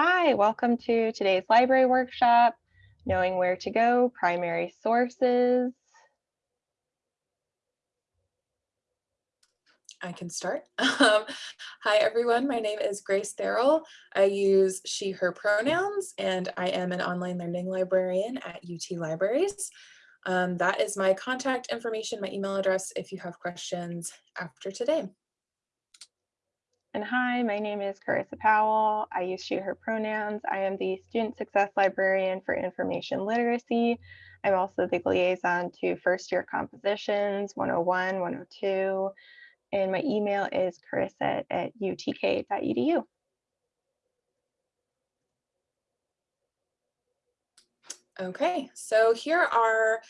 Hi, welcome to today's library workshop, Knowing Where to Go, Primary Sources. I can start. Um, hi, everyone. My name is Grace Therrell. I use she, her pronouns, and I am an online learning librarian at UT Libraries. Um, that is my contact information, my email address, if you have questions after today. And hi, my name is Carissa Powell. I use she, her pronouns. I am the Student Success Librarian for Information Literacy. I'm also the liaison to first year compositions 101, 102, and my email is carissa at utk.edu. Okay, so here are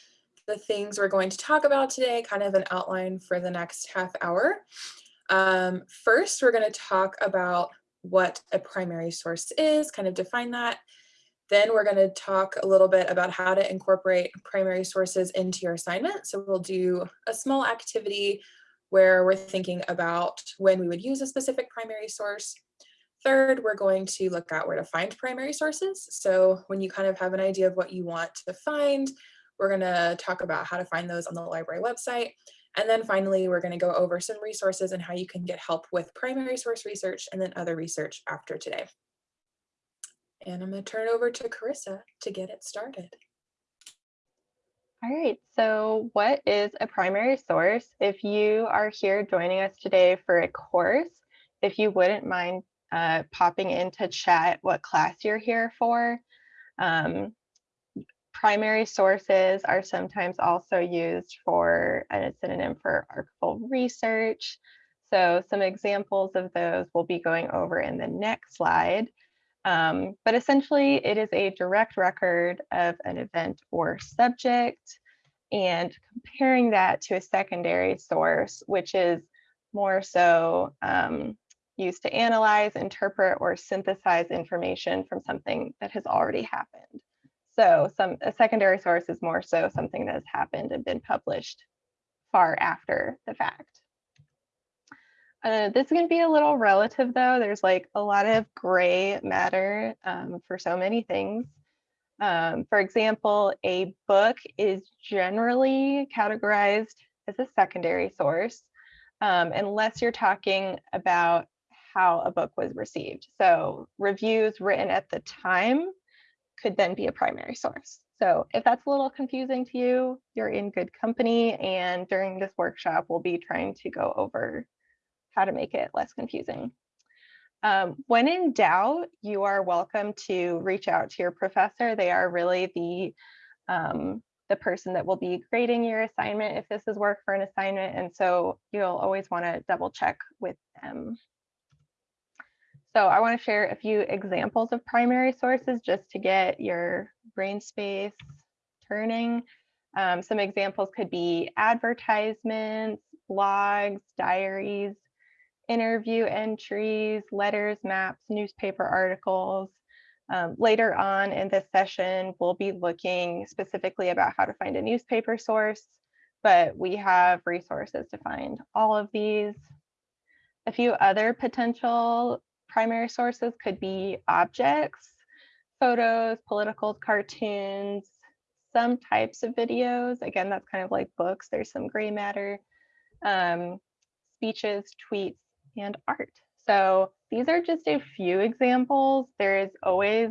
the things we're going to talk about today, kind of an outline for the next half hour. Um, first, we're going to talk about what a primary source is, kind of define that. Then we're going to talk a little bit about how to incorporate primary sources into your assignment. So we'll do a small activity where we're thinking about when we would use a specific primary source. Third, we're going to look at where to find primary sources. So when you kind of have an idea of what you want to find, we're going to talk about how to find those on the library website. And then finally, we're going to go over some resources and how you can get help with primary source research and then other research after today. And I'm going to turn it over to Carissa to get it started. All right, so what is a primary source? If you are here joining us today for a course, if you wouldn't mind uh, popping into chat what class you're here for. Um, primary sources are sometimes also used for and a synonym for archival research. So some examples of those we'll be going over in the next slide. Um, but essentially, it is a direct record of an event or subject and comparing that to a secondary source, which is more so um, used to analyze, interpret, or synthesize information from something that has already happened. So some a secondary source is more so something that has happened and been published far after the fact. Uh, this is going to be a little relative though. There's like a lot of gray matter um, for so many things. Um, for example, a book is generally categorized as a secondary source um, unless you're talking about how a book was received. So reviews written at the time could then be a primary source. So if that's a little confusing to you, you're in good company. And during this workshop, we'll be trying to go over how to make it less confusing. Um, when in doubt, you are welcome to reach out to your professor. They are really the um, the person that will be grading your assignment if this is work for an assignment. And so you'll always want to double check with them. So I want to share a few examples of primary sources just to get your brain space turning. Um, some examples could be advertisements, blogs, diaries, interview entries, letters, maps, newspaper articles. Um, later on in this session, we'll be looking specifically about how to find a newspaper source, but we have resources to find all of these. A few other potential primary sources could be objects, photos, political cartoons, some types of videos. Again, that's kind of like books. There's some gray matter, um, speeches, tweets, and art. So these are just a few examples. There is always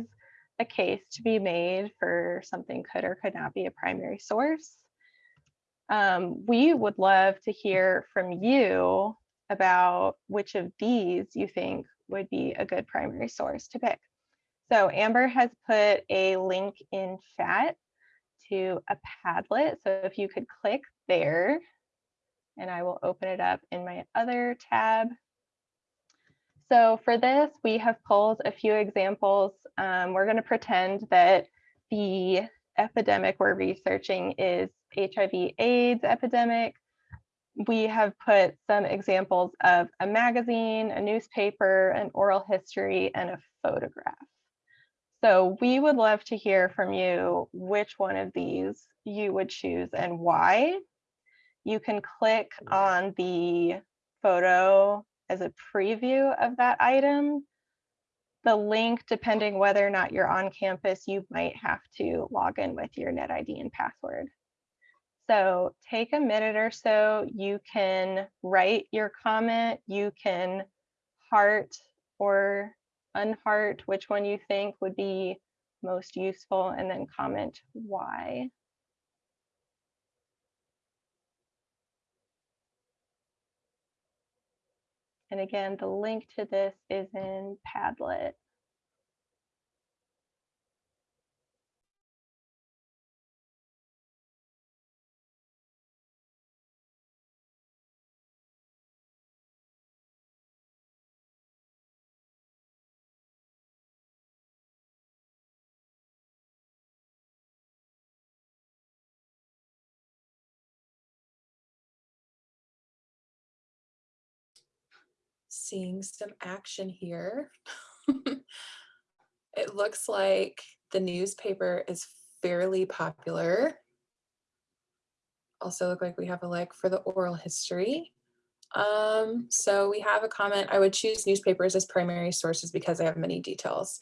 a case to be made for something could or could not be a primary source. Um, we would love to hear from you about which of these you think would be a good primary source to pick. So Amber has put a link in chat to a Padlet. So if you could click there, and I will open it up in my other tab. So for this, we have pulled a few examples. Um, we're going to pretend that the epidemic we're researching is HIV AIDS epidemic we have put some examples of a magazine, a newspaper, an oral history, and a photograph. So we would love to hear from you which one of these you would choose and why. You can click on the photo as a preview of that item. the link, depending whether or not you're on campus, you might have to log in with your NetID and password. So take a minute or so, you can write your comment, you can heart or unheart which one you think would be most useful and then comment why. And again, the link to this is in Padlet. Seeing some action here. it looks like the newspaper is fairly popular. Also look like we have a like for the oral history. Um, so we have a comment, I would choose newspapers as primary sources because they have many details.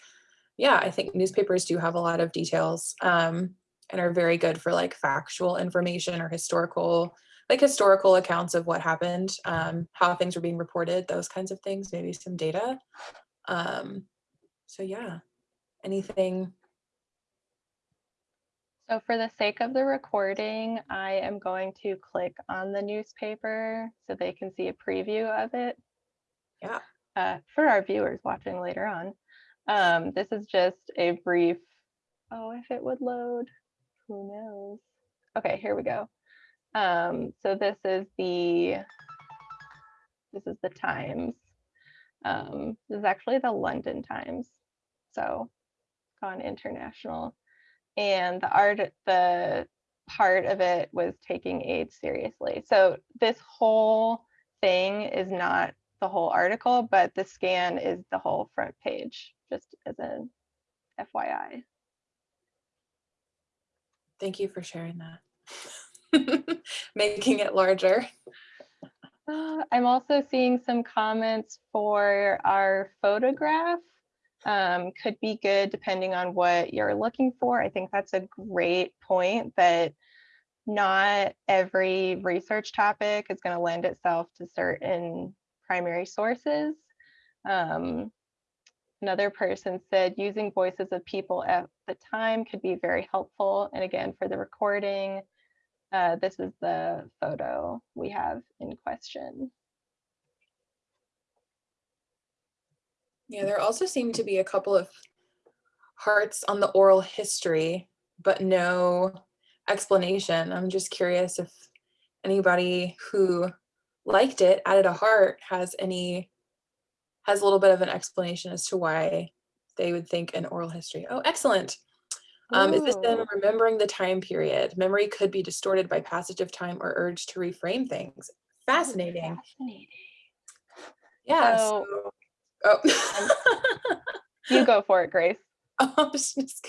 Yeah, I think newspapers do have a lot of details um, and are very good for like factual information or historical, like historical accounts of what happened, um, how things were being reported, those kinds of things, maybe some data. Um, so yeah, anything So for the sake of the recording, I am going to click on the newspaper so they can see a preview of it. Yeah. Uh, for our viewers watching later on. Um, this is just a brief, oh, if it would load, who knows? Okay, here we go. Um, so this is the, this is the Times. Um, this is actually the London Times. So gone international and the art the part of it was taking AIDS seriously. So this whole thing is not the whole article, but the scan is the whole front page, just as an FYI. Thank you for sharing that. Making it larger. Uh, I'm also seeing some comments for our photograph um, could be good depending on what you're looking for. I think that's a great point that not every research topic is going to lend itself to certain primary sources. Um, another person said using voices of people at the time could be very helpful. And again, for the recording, uh, this is the photo we have in question. Yeah, there also seem to be a couple of hearts on the oral history, but no explanation. I'm just curious if anybody who liked it, added a heart, has any, has a little bit of an explanation as to why they would think an oral history. Oh, excellent. Um, is this then remembering the time period? Memory could be distorted by passage of time or urge to reframe things. Fascinating. Fascinating. Yeah. So- so- oh. You go for it, Grace. I was just-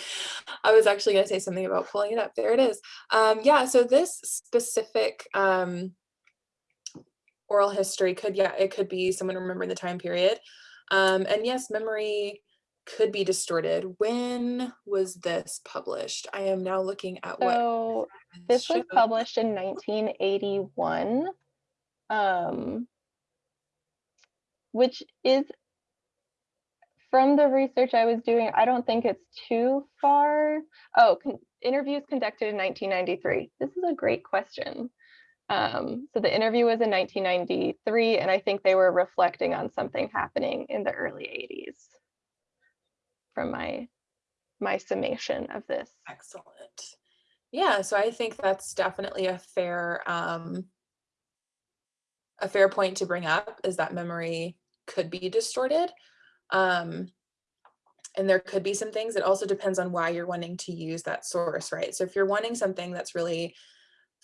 I was actually going to say something about pulling it up. There it is. Um, yeah, so this specific um, oral history could, yeah, it could be someone remembering the time period. Um, and yes, memory could be distorted. When was this published? I am now looking at what So this was published in 1981, um, which is from the research I was doing, I don't think it's too far. Oh, con- interviews conducted in 1993. This is a great question. Um, so the interview was in 1993, and I think they were reflecting on something happening in the early 80s from my my summation of this. Excellent. Yeah, so I think that's definitely a fair um a fair point to bring up is that memory could be distorted. Um and there could be some things. It also depends on why you're wanting to use that source, right? So if you're wanting something that's really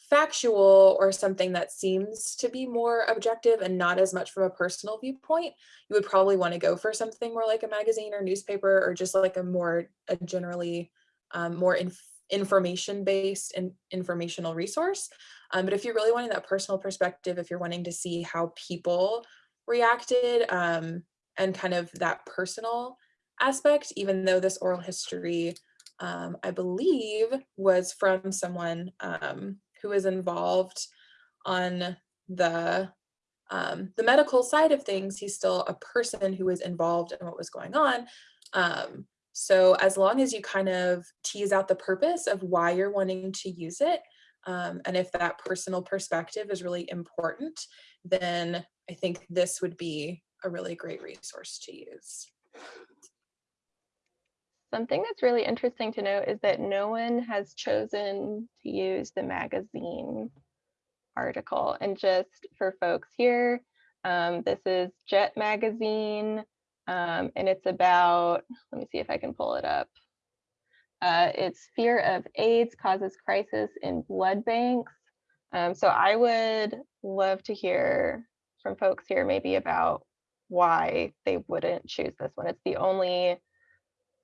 factual or something that seems to be more objective and not as much from a personal viewpoint, you would probably want to go for something more like a magazine or newspaper or just like a more a generally um, more inf information based and informational resource. Um, but if you're really wanting that personal perspective, if you're wanting to see how people reacted um, and kind of that personal aspect, even though this oral history, um, I believe, was from someone um, who was involved on the um, the medical side of things, he's still a person who was involved in what was going on. Um, so as long as you kind of tease out the purpose of why you're wanting to use it, um, and if that personal perspective is really important, then I think this would be a really great resource to use. Something that's really interesting to note is that no one has chosen to use the magazine article. And just for folks here, um, this is Jet Magazine, um, and it's about, let me see if I can pull it up. Uh, it's fear of AIDS causes crisis in blood banks. Um, so I would love to hear from folks here maybe about why they wouldn't choose this one. It's the only,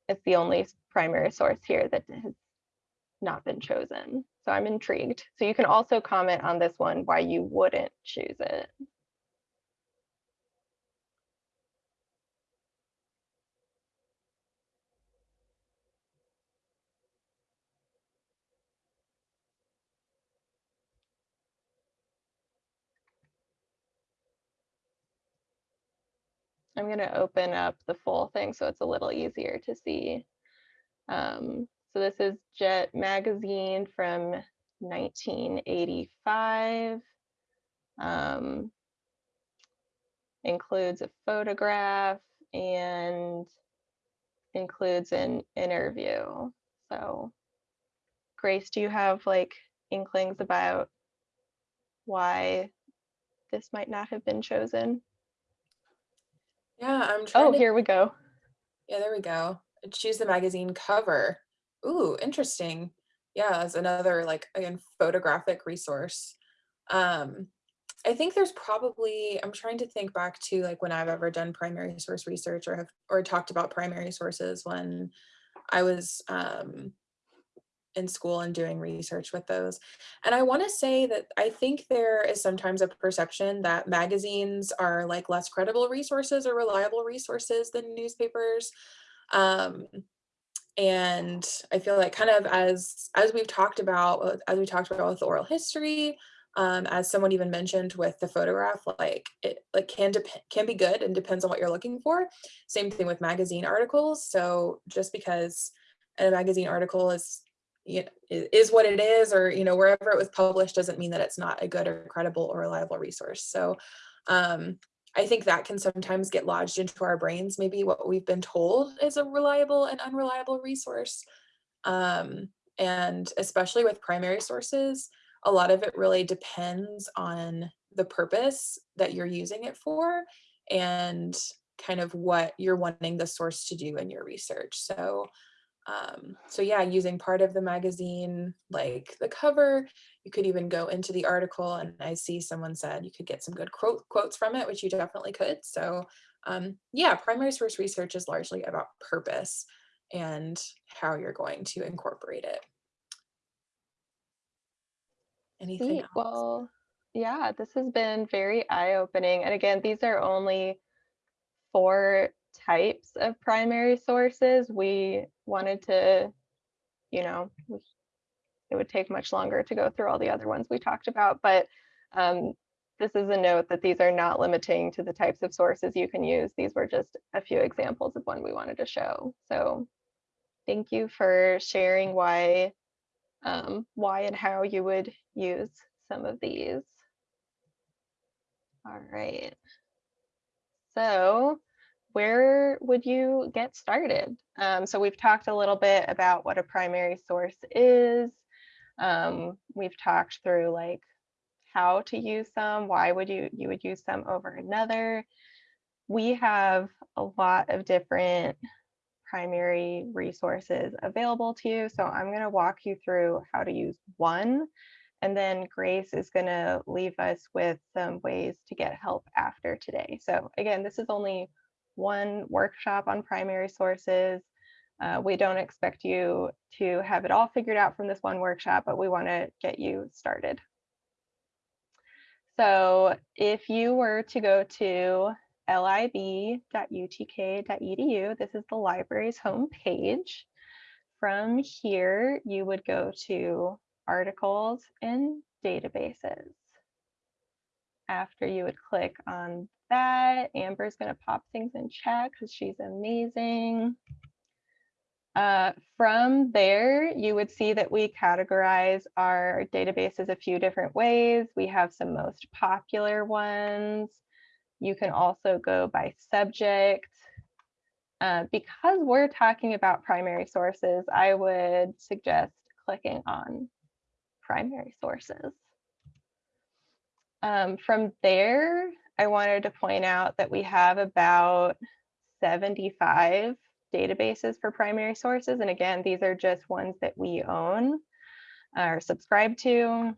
it's the only primary source here that has not been chosen. So I'm intrigued. So you can also comment on this one, why you wouldn't choose it. I'm going to open up the full thing so it's a little easier to see. Um, so this is Jet Magazine from 1985. Um, includes a photograph and includes an interview. So Grace, do you have like inklings about why this might not have been chosen? Yeah, I'm trying Oh, to, here we go. yeah, there we go. Choose the magazine cover. Ooh, interesting. Yeah, as another like again photographic resource. Um, I think there's probably I'm trying to think back to like when I've ever done primary source research or have or talked about primary sources when I was um, in school and doing research with those. And I want to say that I think there is sometimes a perception that magazines are like less credible resources or reliable resources than newspapers. Um, and I feel like kind of as as we've talked about, uh, as we talked about with oral history, um, as someone even mentioned with the photograph, like it like can can be good and depends on what you're looking for. Same thing with magazine articles. So just because a magazine article is you know, is what it is, or you know wherever it was published doesn't mean that it's not a good or credible or reliable resource. So um, I think that can sometimes get lodged into our brains, maybe what we've been told is a reliable and unreliable resource. Um, and especially with primary sources, a lot of it really depends on the purpose that you're using it for and kind of what you're wanting the source to do in your research. So um, so yeah, using part of the magazine, like the cover, you could even go into the article and I see someone said you could get some good quote, quotes from it, which you definitely could. So um, yeah, primary source research is largely about purpose and how you're going to incorporate it. Anything Sweet. else? Well, yeah, this has been very eye-opening. And again, these are only four types of primary sources. We wanted to, you know, it would take much longer to go through all the other ones we talked about, but um, this is a note that these are not limiting to the types of sources you can use. These were just a few examples of one we wanted to show. So thank you for sharing why, um, why and how you would use some of these. All right. So where would you get started? Um, so we've talked a little bit about what a primary source is. Um, we've talked through like how to use some, why would you you would use some over another. We have a lot of different primary resources available to you. So I'm going to walk you through how to use one and then Grace is going to leave us with some ways to get help after today. So again, this is only one workshop on primary sources. Uh, we don't expect you to have it all figured out from this one workshop, but we want to get you started. So if you were to go to lib.utk.edu. This is the library's homepage. From here, you would go to articles and databases. After you would click on that, Amber's going to pop things in chat because she's amazing. Uh, from there, you would see that we categorize our databases a few different ways. We have some most popular ones. You can also go by subject. Uh, because we're talking about primary sources, I would suggest clicking on primary sources. Um, from there, I wanted to point out that we have about 75 databases for primary sources. And again, these are just ones that we own or subscribe to.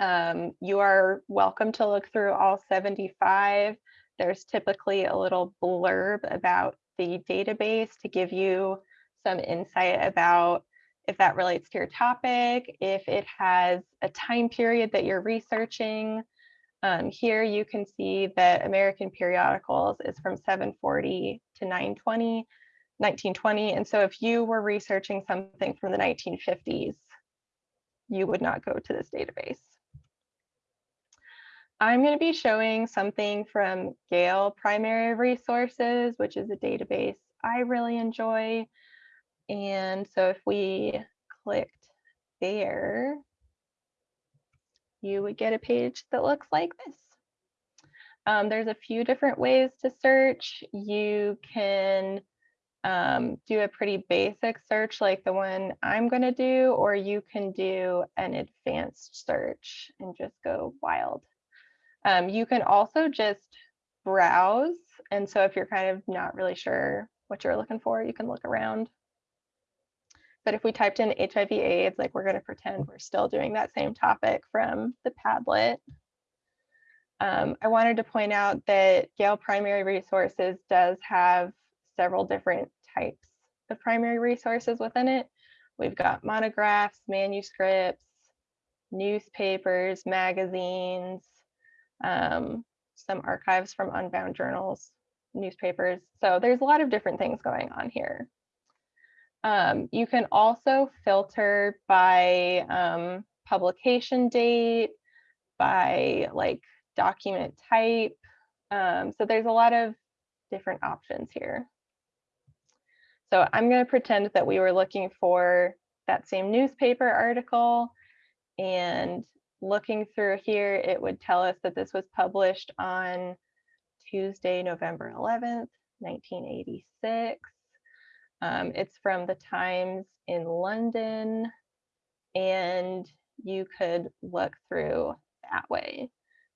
Um, you are welcome to look through all 75. There's typically a little blurb about the database to give you some insight about if that relates to your topic, if it has a time period that you're researching. Um, here you can see that American Periodicals is from 740 to 920, 1920. And so if you were researching something from the 1950s, you would not go to this database. I'm going to be showing something from Gale Primary Resources, which is a database I really enjoy. And so if we clicked there, you would get a page that looks like this. Um, there's a few different ways to search. You can um, do a pretty basic search like the one I'm going to do, or you can do an advanced search and just go wild. Um, you can also just browse. And so if you're kind of not really sure what you're looking for, you can look around. But if we typed in HIV AIDS, like we're going to pretend we're still doing that same topic from the Padlet. Um, I wanted to point out that Gale Primary Resources does have several different types of primary resources within it. We've got monographs, manuscripts, newspapers, magazines, um, some archives from unbound journals, newspapers. So there's a lot of different things going on here. Um, you can also filter by um, publication date, by like document type. Um, so there's a lot of different options here. So I'm going to pretend that we were looking for that same newspaper article and looking through here, it would tell us that this was published on Tuesday, November 11th, 1986. Um, it's from the Times in London, and you could look through that way.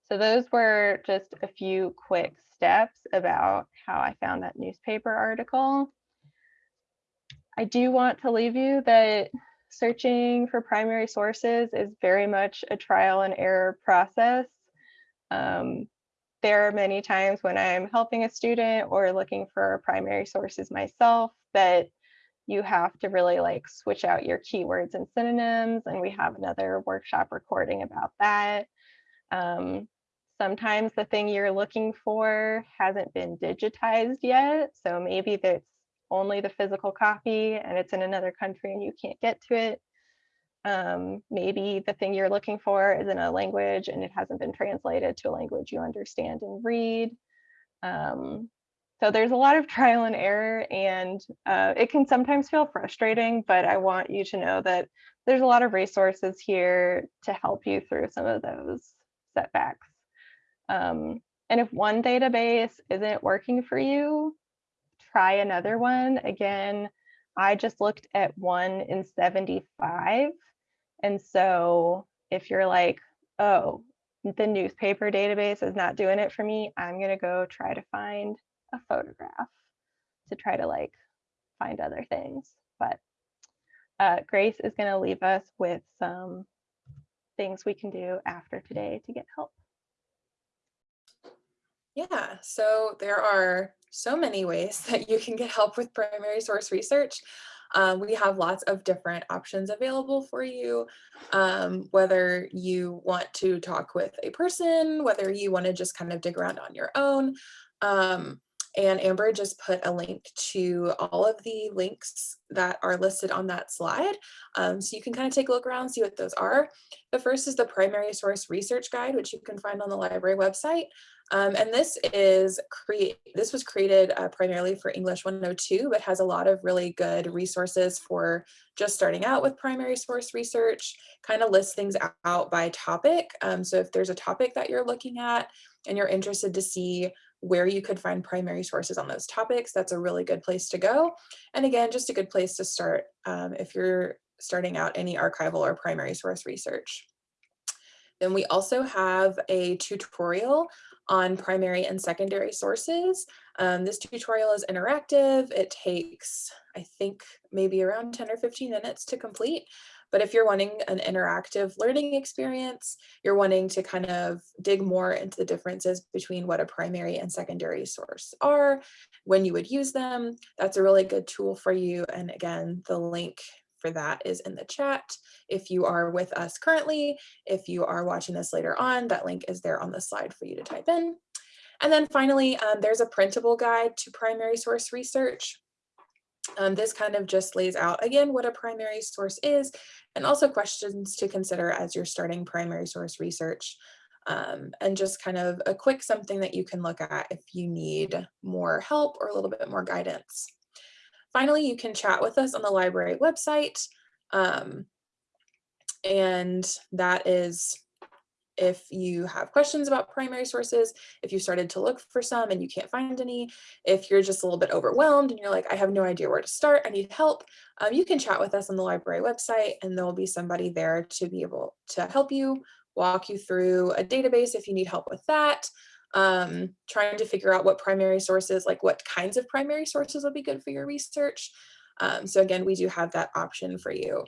So those were just a few quick steps about how I found that newspaper article. I do want to leave you that searching for primary sources is very much a trial and error process. Um, there are many times when I'm helping a student or looking for primary sources myself that you have to really like switch out your keywords and synonyms and we have another workshop recording about that. Um, sometimes the thing you're looking for hasn't been digitized yet. So maybe that's only the physical copy and it's in another country and you can't get to it. Um, maybe the thing you're looking for is in a language and it hasn't been translated to a language you understand and read. Um, so there's a lot of trial and error and uh, it can sometimes feel frustrating, but I want you to know that there's a lot of resources here to help you through some of those setbacks. Um, and if one database isn't working for you, try another one. Again, I just looked at one in 75. And so if you're like, oh, the newspaper database is not doing it for me, I'm going to go try to find a photograph to try to like find other things. But uh, Grace is going to leave us with some things we can do after today to get help. Yeah, so there are so many ways that you can get help with primary source research. Um, we have lots of different options available for you, um, whether you want to talk with a person, whether you want to just kind of dig around on your own. Um, and Amber just put a link to all of the links that are listed on that slide. Um, so you can kind of take a look around, see what those are. The first is the primary source research guide, which you can find on the library website. Um, and this is create this was created uh, primarily for English 102, but has a lot of really good resources for just starting out with primary source research, kind of lists things out by topic. Um, so if there's a topic that you're looking at and you're interested to see where you could find primary sources on those topics, that's a really good place to go. And again, just a good place to start um, if you're starting out any archival or primary source research. Then we also have a tutorial on primary and secondary sources. Um, this tutorial is interactive. It takes, I think, maybe around 10 or 15 minutes to complete. But if you're wanting an interactive learning experience, you're wanting to kind of dig more into the differences between what a primary and secondary source are, when you would use them, that's a really good tool for you. And again, the link for that is in the chat. If you are with us currently, if you are watching this later on, that link is there on the slide for you to type in. And then finally, um, there's a printable guide to primary source research. Um, this kind of just lays out, again, what a primary source is, and also questions to consider as you're starting primary source research. Um, and just kind of a quick something that you can look at if you need more help or a little bit more guidance. Finally, you can chat with us on the library website. Um, and that is if you have questions about primary sources, if you started to look for some and you can't find any, if you're just a little bit overwhelmed and you're like, I have no idea where to start, I need help, um, you can chat with us on the library website and there'll be somebody there to be able to help you, walk you through a database if you need help with that, um, trying to figure out what primary sources, like what kinds of primary sources would be good for your research. Um, so again, we do have that option for you.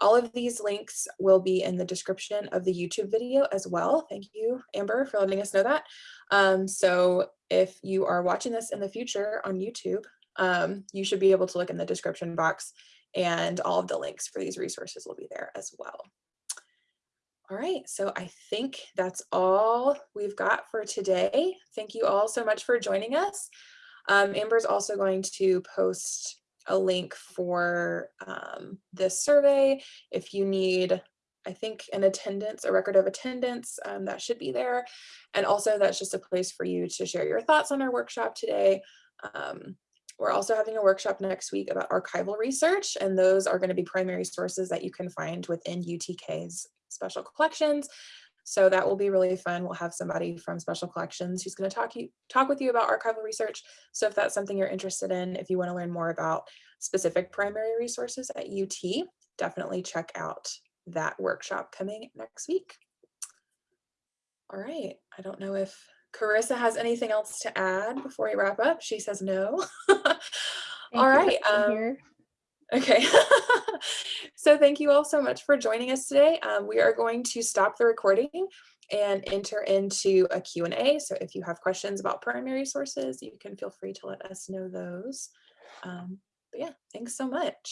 All of these links will be in the description of the YouTube video as well. Thank you, Amber, for letting us know that. Um, so if you are watching this in the future on YouTube, um, you should be able to look in the description box and all of the links for these resources will be there as well. All right, so I think that's all we've got for today. Thank you all so much for joining us. Um, Amber's also going to post a link for um, this survey. If you need, I think, an attendance, a record of attendance, um, that should be there. And also that's just a place for you to share your thoughts on our workshop today. Um, we're also having a workshop next week about archival research, and those are going to be primary sources that you can find within UTK's special collections. So that will be really fun. We'll have somebody from Special Collections who's going to talk you talk with you about archival research. So if that's something you're interested in, if you want to learn more about specific primary resources at UT, definitely check out that workshop coming next week. All right, I don't know if Carissa has anything else to add before we wrap up. She says no. All right. Um, Okay, so thank you all so much for joining us today. Um, we are going to stop the recording and enter into a Q&A. So if you have questions about primary sources, you can feel free to let us know those. Um, but yeah, thanks so much.